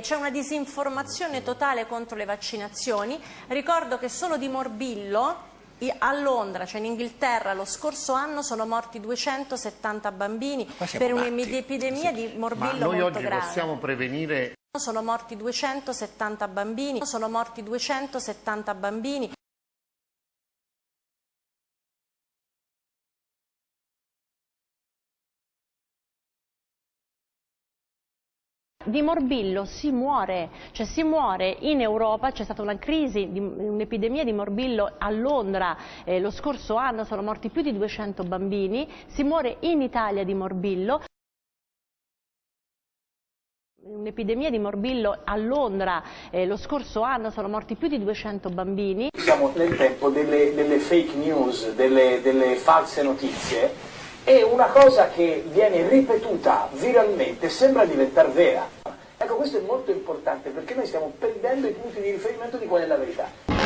C'è una disinformazione totale contro le vaccinazioni. Ricordo che solo di morbillo a Londra, cioè in Inghilterra, lo scorso anno sono morti 270 bambini per un'epidemia di morbillo Ma noi molto oggi grave. possiamo prevenire Sono morti 270 bambini, sono morti 270 bambini. Di morbillo si muore, cioè si muore in Europa, c'è stata una crisi, un'epidemia di morbillo a Londra eh, lo scorso anno, sono morti più di 200 bambini, si muore in Italia di morbillo. Un'epidemia di morbillo a Londra eh, lo scorso anno sono morti più di 200 bambini. Siamo nel tempo delle, delle fake news, delle, delle false notizie e una cosa che viene ripetuta viralmente sembra diventare vera. Ecco, questo è molto importante perché noi stiamo perdendo i punti di riferimento di qual è la verità.